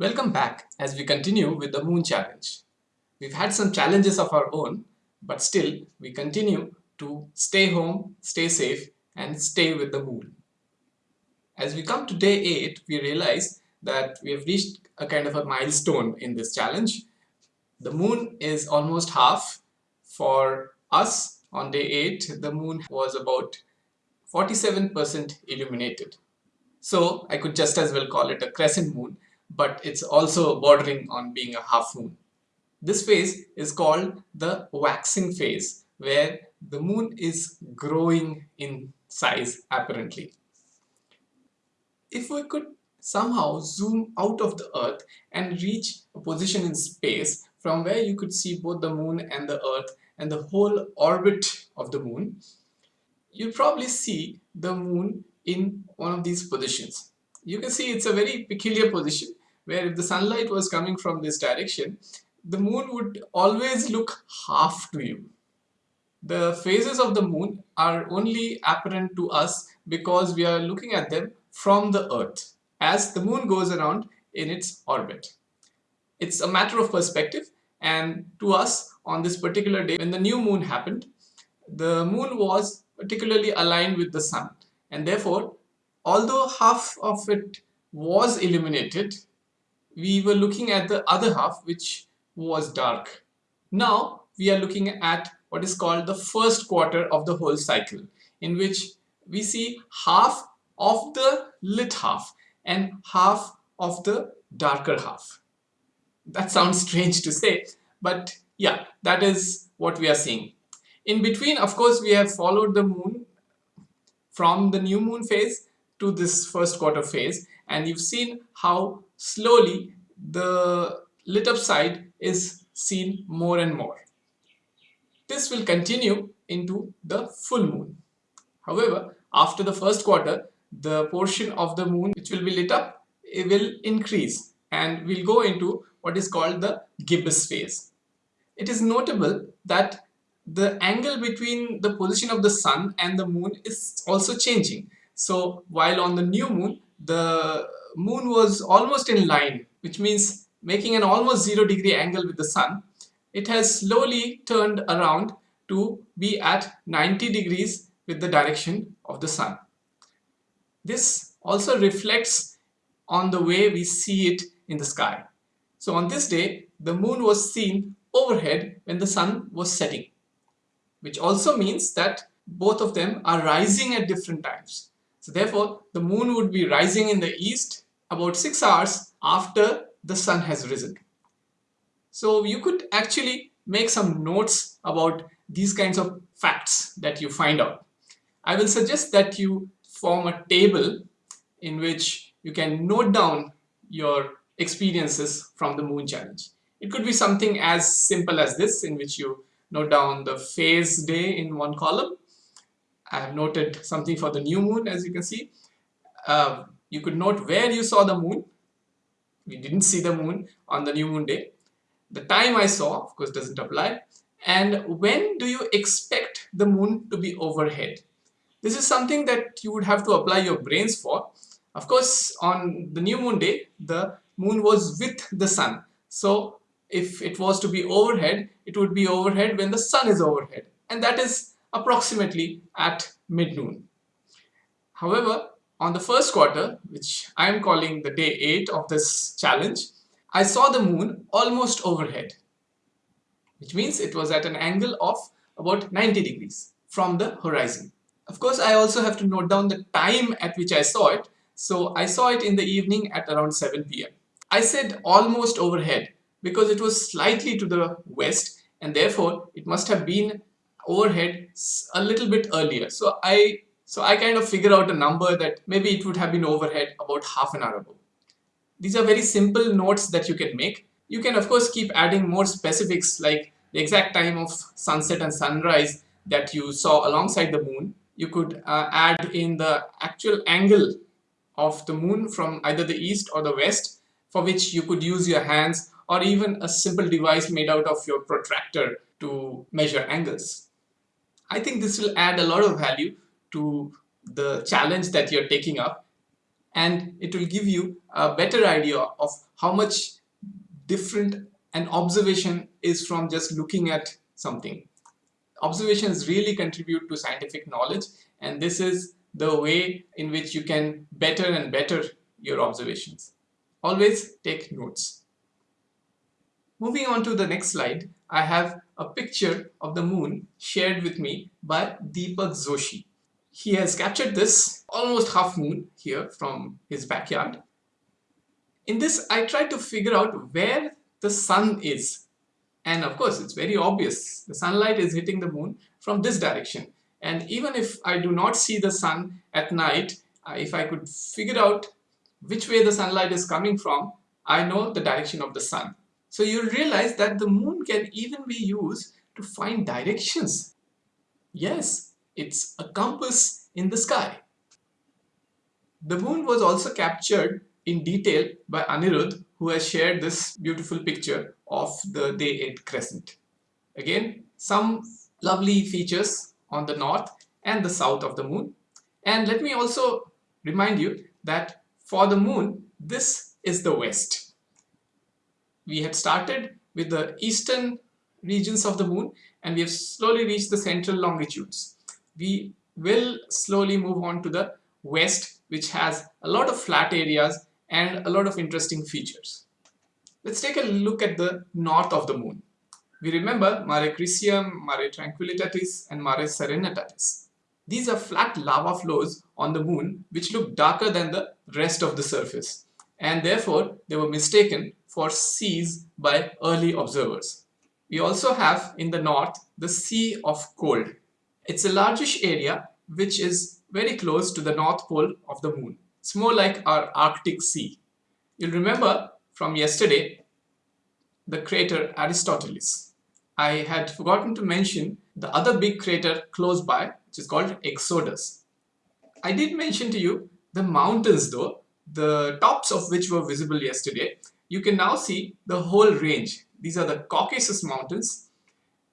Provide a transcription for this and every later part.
Welcome back as we continue with the Moon Challenge. We've had some challenges of our own, but still we continue to stay home, stay safe and stay with the Moon. As we come to day 8, we realize that we have reached a kind of a milestone in this challenge. The Moon is almost half. For us on day 8, the Moon was about 47% illuminated. So I could just as well call it a crescent moon but it's also bordering on being a half moon. This phase is called the waxing phase where the moon is growing in size apparently. If we could somehow zoom out of the earth and reach a position in space from where you could see both the moon and the earth and the whole orbit of the moon, you'll probably see the moon in one of these positions. You can see it's a very peculiar position where if the sunlight was coming from this direction, the moon would always look half to you. The phases of the moon are only apparent to us because we are looking at them from the earth as the moon goes around in its orbit. It's a matter of perspective and to us on this particular day when the new moon happened, the moon was particularly aligned with the sun and therefore although half of it was illuminated we were looking at the other half which was dark. Now we are looking at what is called the first quarter of the whole cycle in which we see half of the lit half and half of the darker half. That sounds strange to say but yeah that is what we are seeing. In between of course we have followed the moon from the new moon phase to this first quarter phase and you've seen how slowly the lit up side is seen more and more. This will continue into the full moon. However, after the first quarter, the portion of the moon which will be lit up it will increase and we'll go into what is called the gibbous phase. It is notable that the angle between the position of the sun and the moon is also changing. So while on the new moon, the moon was almost in line, which means making an almost zero degree angle with the sun, it has slowly turned around to be at 90 degrees with the direction of the sun. This also reflects on the way we see it in the sky. So on this day, the moon was seen overhead when the sun was setting, which also means that both of them are rising at different times. So therefore, the moon would be rising in the east about 6 hours after the sun has risen. So you could actually make some notes about these kinds of facts that you find out. I will suggest that you form a table in which you can note down your experiences from the moon challenge. It could be something as simple as this in which you note down the phase day in one column. I have noted something for the new moon as you can see. Uh, you could note where you saw the moon. We didn't see the moon on the new moon day. The time I saw, of course, doesn't apply. And when do you expect the moon to be overhead? This is something that you would have to apply your brains for. Of course, on the new moon day, the moon was with the sun. So if it was to be overhead, it would be overhead when the sun is overhead. And that is approximately at mid-noon. However, on the first quarter, which I am calling the day 8 of this challenge, I saw the moon almost overhead, which means it was at an angle of about 90 degrees from the horizon. Of course, I also have to note down the time at which I saw it. So I saw it in the evening at around 7 p.m. I said almost overhead because it was slightly to the west and therefore it must have been overhead a little bit earlier. So I so I kind of figure out a number that maybe it would have been overhead about half an hour ago. These are very simple notes that you can make. You can of course keep adding more specifics like the exact time of sunset and sunrise that you saw alongside the moon. You could uh, add in the actual angle of the moon from either the east or the west for which you could use your hands or even a simple device made out of your protractor to measure angles. I think this will add a lot of value to the challenge that you're taking up and it will give you a better idea of how much different an observation is from just looking at something. Observations really contribute to scientific knowledge and this is the way in which you can better and better your observations. Always take notes. Moving on to the next slide, I have a picture of the moon shared with me by Deepak Joshi. He has captured this almost half moon here from his backyard. In this, I tried to figure out where the sun is. And of course, it's very obvious. The sunlight is hitting the moon from this direction. And even if I do not see the sun at night, uh, if I could figure out which way the sunlight is coming from, I know the direction of the sun. So you'll realize that the moon can even be used to find directions. Yes, it's a compass in the sky. The moon was also captured in detail by Anirudh who has shared this beautiful picture of the day 8 crescent. Again, some lovely features on the north and the south of the moon. And let me also remind you that for the moon, this is the west. We had started with the eastern regions of the moon and we have slowly reached the central longitudes. We will slowly move on to the west which has a lot of flat areas and a lot of interesting features. Let's take a look at the north of the moon. We remember Mare Crisium, Mare Tranquillitatis and Mare Serenitatis. These are flat lava flows on the moon which look darker than the rest of the surface and therefore they were mistaken for seas by early observers. We also have in the north the Sea of Cold. It's a largish area which is very close to the north pole of the moon. It's more like our Arctic Sea. You'll remember from yesterday the crater Aristoteles. I had forgotten to mention the other big crater close by which is called Eudoxus. I did mention to you the mountains though, the tops of which were visible yesterday. You can now see the whole range. These are the Caucasus mountains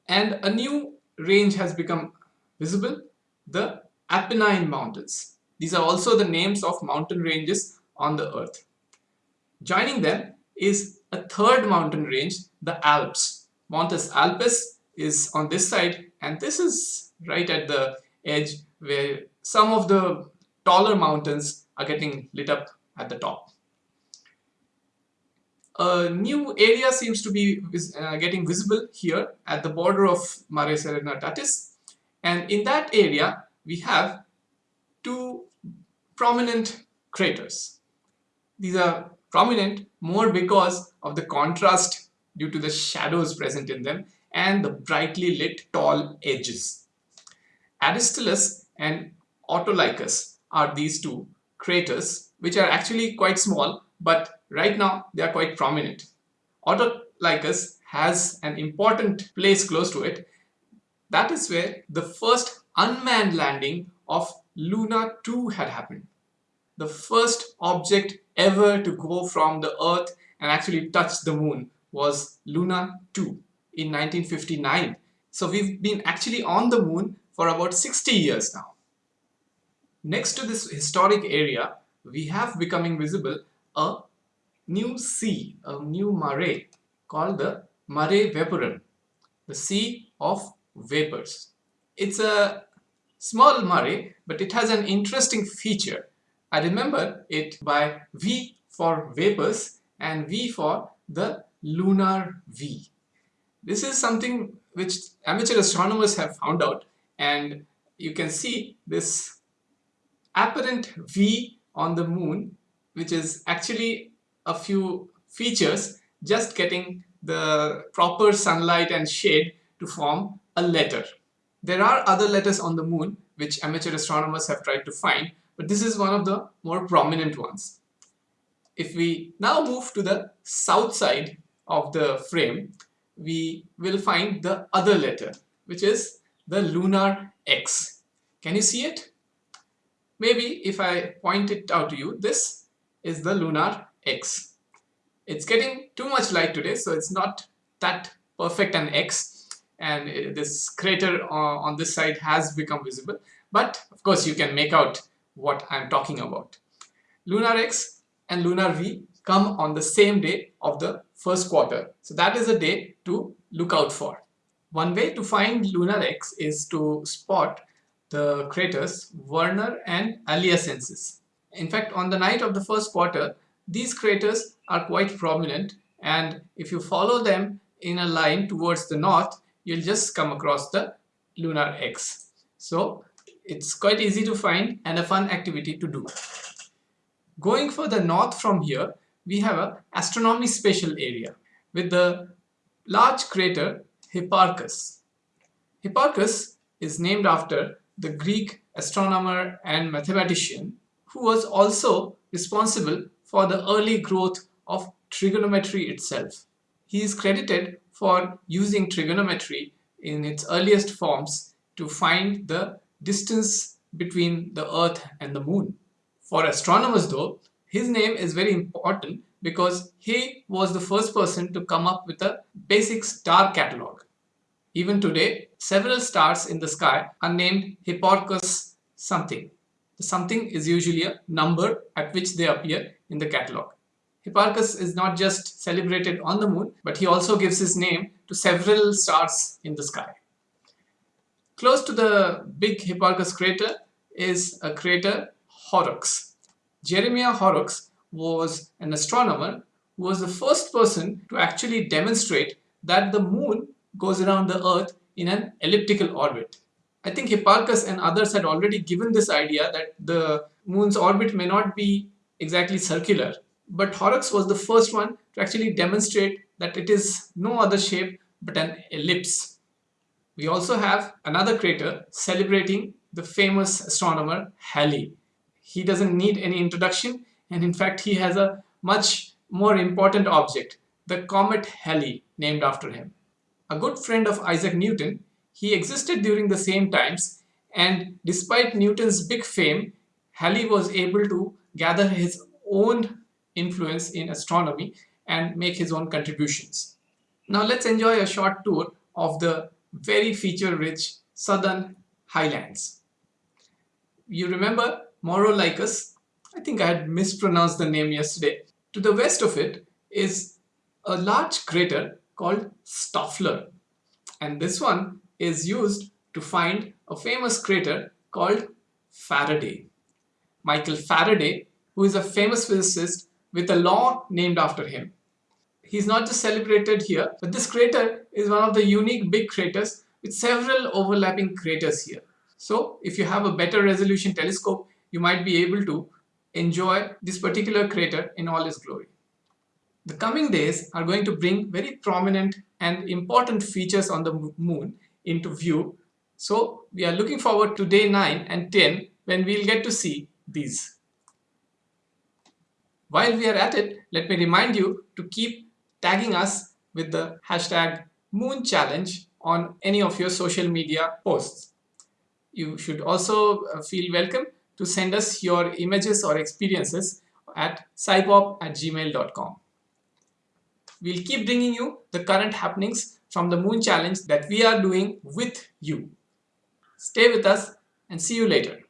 and a new range has become visible, the Apennine mountains. These are also the names of mountain ranges on the earth. Joining them is a third mountain range, the Alps. Montes Alpes is on this side and this is right at the edge where some of the taller mountains are getting lit up at the top. A new area seems to be uh, getting visible here at the border of Mare Serenitatis and in that area we have two prominent craters. These are prominent more because of the contrast due to the shadows present in them and the brightly lit tall edges. Aristillus and Autolycus are these two craters which are actually quite small but right now they are quite prominent. Autolycus has an important place close to it. That is where the first unmanned landing of Luna 2 had happened. The first object ever to go from the Earth and actually touch the moon was Luna 2 in 1959. So we've been actually on the moon for about 60 years now. Next to this historic area, we have becoming visible a new sea, a new mare called the Mare Vaporum, the Sea of Vapors. It's a small mare, but it has an interesting feature. I remember it by V for vapors and V for the lunar V. This is something which amateur astronomers have found out and you can see this apparent V on the moon which is actually a few features just getting the proper sunlight and shade to form a letter. There are other letters on the moon which amateur astronomers have tried to find, but this is one of the more prominent ones. If we now move to the south side of the frame, we will find the other letter, which is the lunar X. Can you see it? Maybe if I point it out to you, this is the lunar X. It's getting too much light today, so it's not that perfect an X, and this crater on this side has become visible but of course you can make out what I'm talking about. Lunar X and Lunar V come on the same day of the first quarter. So that is a day to look out for. One way to find Lunar X is to spot the craters Werner and Aliacensis. In fact, on the night of the first quarter, these craters are quite prominent and if you follow them in a line towards the north, you'll just come across the Lunar X. So it's quite easy to find and a fun activity to do. Going further north from here, we have a astronomy spatial area with the large crater Hipparchus. Hipparchus is named after the Greek astronomer and mathematician who was also responsible for the early growth of trigonometry itself. He is credited for using trigonometry in its earliest forms to find the distance between the earth and the moon. For astronomers though, his name is very important because he was the first person to come up with a basic star catalog. Even today, several stars in the sky are named Hipparchus something. The something is usually a number at which they appear in the catalog. Hipparchus is not just celebrated on the moon, but he also gives his name to several stars in the sky. Close to the big Hipparchus crater is a crater Horrocks. Jeremiah Horrocks was an astronomer who was the first person to actually demonstrate that the moon goes around the earth in an elliptical orbit. I think Hipparchus and others had already given this idea that the moon's orbit may not be exactly circular, but Horrocks was the first one to actually demonstrate that it is no other shape but an ellipse. We also have another crater celebrating the famous astronomer Halley. He doesn't need any introduction and in fact he has a much more important object, the comet Halley named after him. A good friend of Isaac Newton, he existed during the same times and despite Newton's big fame, Halley was able to gather his own influence in astronomy and make his own contributions. Now let's enjoy a short tour of the very feature-rich southern highlands. You remember Maurolycus? I think I had mispronounced the name yesterday. To the west of it is a large crater called Stoffler. And this one is used to find a famous crater called Faraday. Michael Faraday, who is a famous physicist with a law named after him. He's not just celebrated here, but this crater is one of the unique big craters with several overlapping craters here. So if you have a better resolution telescope, you might be able to enjoy this particular crater in all its glory. The coming days are going to bring very prominent and important features on the moon into view. So we are looking forward to day 9 and 10 when we'll get to see these. While we are at it, let me remind you to keep tagging us with the hashtag moon challenge on any of your social media posts. You should also uh, feel welcome to send us your images or experiences at scipop at gmail.com. We'll keep bringing you the current happenings from the Moon Challenge that we are doing with you. Stay with us and see you later.